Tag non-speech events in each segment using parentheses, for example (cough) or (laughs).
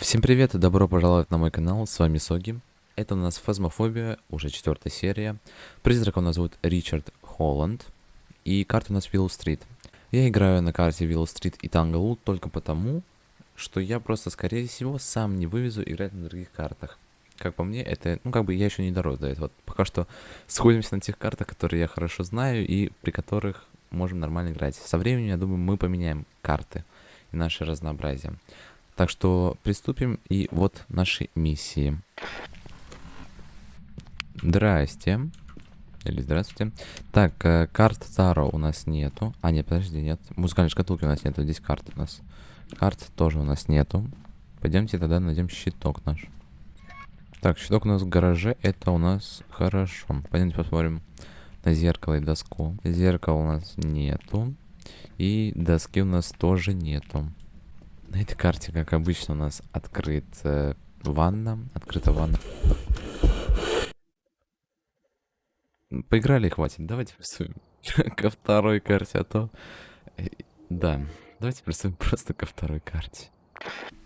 Всем привет и добро пожаловать на мой канал, с вами Соги. Это у нас Фазмофобия, уже четвертая серия. Призрака у нас зовут Ричард Холланд. И карта у нас Willow Street. Я играю на карте Willow Street и Tanglewood только потому, что я просто, скорее всего, сам не вывезу играть на других картах. Как по мне, это, ну как бы я еще не дорос до этого. Пока что сходимся на тех картах, которые я хорошо знаю и при которых можем нормально играть. Со временем, я думаю, мы поменяем карты и наше разнообразие. Так что приступим, и вот наши миссии. Здрасте. Или здравствуйте. Так, э, карт Таро у нас нету. А, нет, подожди, нет. Музыкальной шкатулки у нас нету. Здесь карты у нас. Карт тоже у нас нету. Пойдемте тогда найдем щиток наш. Так, щиток у нас в гараже. Это у нас хорошо. Пойдемте посмотрим на зеркало и доску. Зеркала у нас нету. И доски у нас тоже нету. На этой карте, как обычно, у нас открыт э, ванна. Открыта ванна. Поиграли, хватит. Давайте приступим (laughs) ко второй карте, а то... Э, да, давайте приступим просто ко второй карте.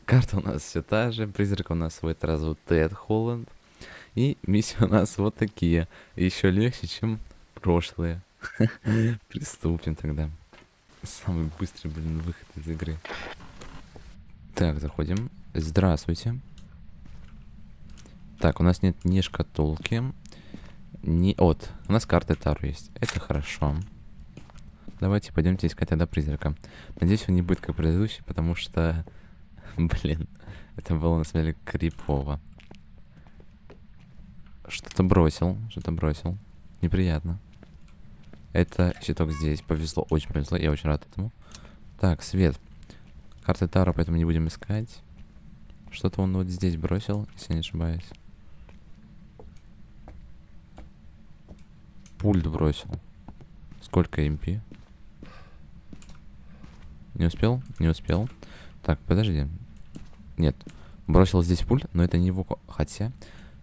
Карта у нас все та же. Призрак у нас в этот раз вот Тед Холланд. И миссии у нас вот такие. Еще легче, чем прошлые. (laughs) Приступим тогда. Самый быстрый, блин, выход из игры. Так, заходим. Здравствуйте. Так, у нас нет ни шкатулки, ни... Вот, у нас карты Тару есть. Это хорошо. Давайте пойдемте искать тогда призрака. Надеюсь, он не будет как предыдущий, потому что... (laughs) Блин, это было на самом деле крипово. Что-то бросил, что-то бросил. Неприятно. Это щиток здесь. Повезло, очень повезло. Я очень рад этому. Так, свет. Карты Таро, поэтому не будем искать. Что-то он вот здесь бросил, если не ошибаюсь. Пульт бросил. Сколько MP? Не успел? Не успел. Так, подожди. Нет. Бросил здесь пульт, но это не его... Хотя,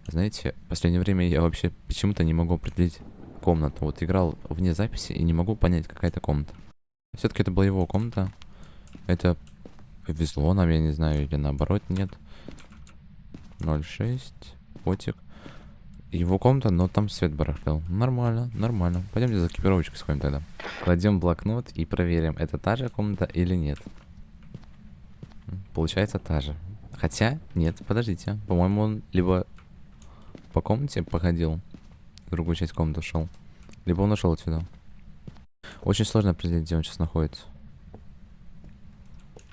знаете, в последнее время я вообще почему-то не могу определить комнату. Вот играл вне записи и не могу понять, какая это комната. Все-таки это была его комната. Это Повезло нам, я не знаю, или наоборот нет. 0,6. Потик. Его комната, но там свет барахтел. Нормально, нормально. Пойдемте за экипировочкой сходим тогда. Кладем блокнот и проверим, это та же комната или нет. Получается та же. Хотя, нет, подождите. По-моему, он либо по комнате походил, в другую часть комнаты шел, либо он ушел отсюда. Очень сложно определить, где он сейчас находится.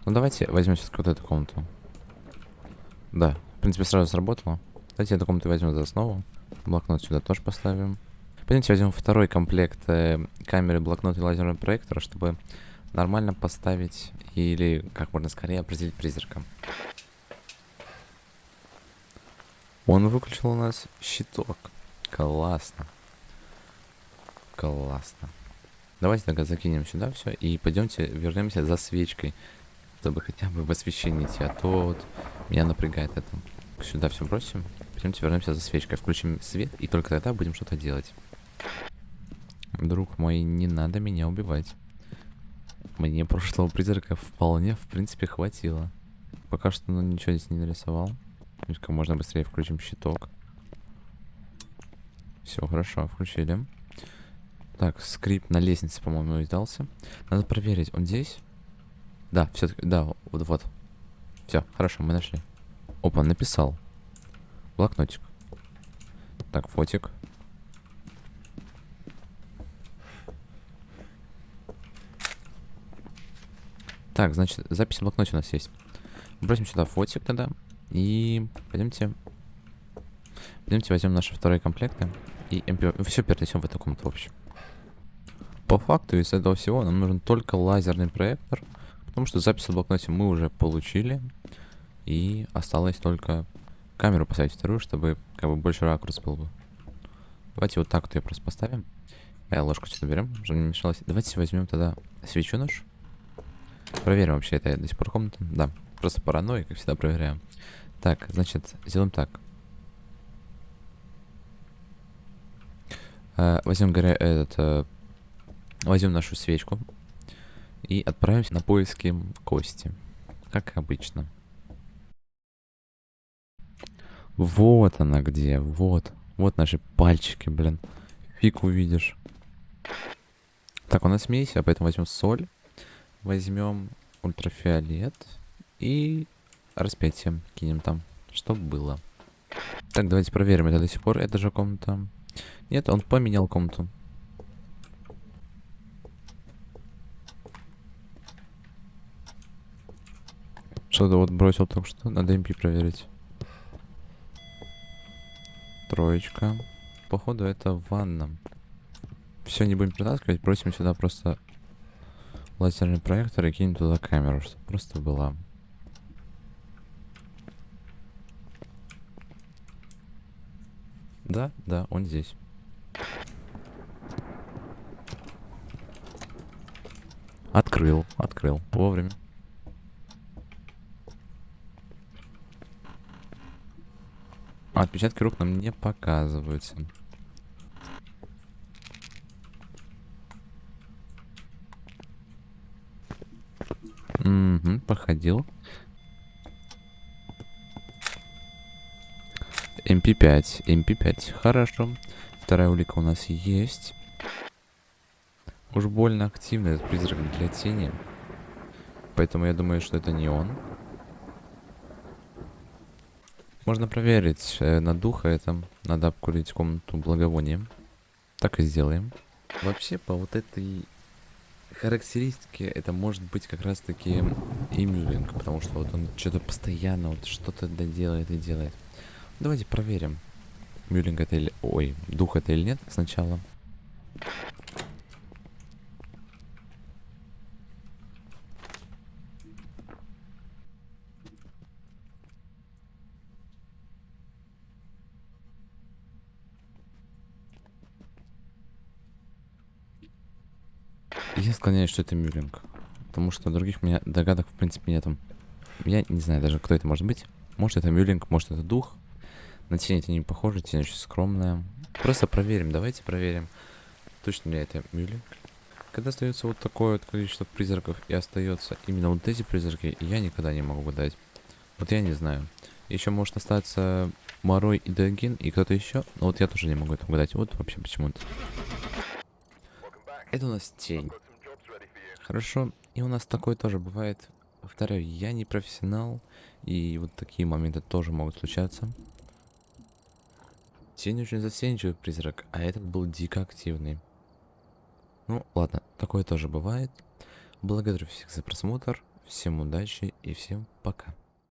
Ну давайте возьмем все-таки вот эту комнату. Да, в принципе сразу сработало. Давайте эту комнату возьмем за основу. Блокнот сюда тоже поставим. Пойдемте возьмем второй комплект э, камеры, блокнот и лазерного проектора, чтобы нормально поставить или как можно скорее определить призрака. Он выключил у нас щиток. Классно. Классно. Давайте тогда закинем сюда все и пойдемте вернемся за свечкой чтобы хотя бы в освещении идти, а то вот меня напрягает это. Сюда все бросим. Пойдемте вернемся за свечкой, включим свет, и только тогда будем что-то делать. Друг мой, не надо меня убивать. Мне прошлого призрака вполне, в принципе, хватило. Пока что ну, ничего здесь не нарисовал. Как можно быстрее включим щиток. Все, хорошо, включили. Так, скрипт на лестнице, по-моему, издался. Надо проверить, он здесь? Да, все-таки, да, вот, вот. Все, хорошо, мы нашли. Опа, написал. Блокнотик. Так, фотик. Так, значит, запись в блокноте у нас есть. Бросим сюда фотик тогда. И пойдемте. Пойдемте возьмем наши вторые комплекты. И MP... все перенесем в эту комнату, в общем. По факту из этого всего нам нужен только лазерный проектор Потому что запись в блокноте мы уже получили. И осталось только камеру поставить вторую, чтобы как бы больше ракурс был бы. Давайте вот так вот ее просто поставим. Э, ложку сюда берем, чтобы не мешалось. Давайте возьмем тогда свечу нож. Проверим вообще, это до сих пор комната. Да, просто паранойя, как всегда проверяем. Так, значит, сделаем так. Э, возьмем горя этот... Э, возьмем нашу свечку. И отправимся на поиски кости. Как обычно. Вот она где, вот. Вот наши пальчики, блин. Фиг увидишь. Так, у нас смесь, а поэтому возьмем соль. Возьмем ультрафиолет. И распятие кинем там, чтобы было. Так, давайте проверим, это до сих пор эта же комната. Нет, он поменял комнату. Что-то вот бросил только что. Надо MP проверить. Троечка. Походу это ванна. Все, не будем притаскивать. Бросим сюда просто лазерный проектор и кинем туда камеру, чтобы просто была. Да, да, он здесь. Открыл, открыл. Вовремя. А, отпечатки рук нам не показываются. Угу, походил. MP5, MP5, хорошо. Вторая улика у нас есть. Уж больно активный этот призрак для тени. Поэтому я думаю, что это не он. Можно проверить э, на духа это. Надо обкурить комнату благовонием. Так и сделаем. Вообще, по вот этой характеристике, это может быть как раз таки иммюлинг. Потому что вот он что-то постоянно вот что-то доделает и делает. Давайте проверим. Мюлинг это или... Ой, дух это или нет сначала. Я склоняюсь, что это Мюлинг. Потому что других у меня догадок в принципе нету. Я не знаю даже, кто это может быть. Может это Мюлинг, может это дух. На тень это не похоже, тень очень скромная. Просто проверим, давайте проверим. Точно ли это Мюлинг? Когда остается вот такое вот количество призраков и остается именно вот эти призраки, я никогда не могу угадать. Вот я не знаю. Еще может остаться Морой и Дагин и кто-то еще, но вот я тоже не могу это угадать. Вот вообще почему-то. Это у нас тень. Хорошо. И у нас такое тоже бывает. Повторяю, я не профессионал, и вот такие моменты тоже могут случаться. Тень очень застенчивый призрак, а этот был дико активный. Ну, ладно, такое тоже бывает. Благодарю всех за просмотр, всем удачи и всем пока.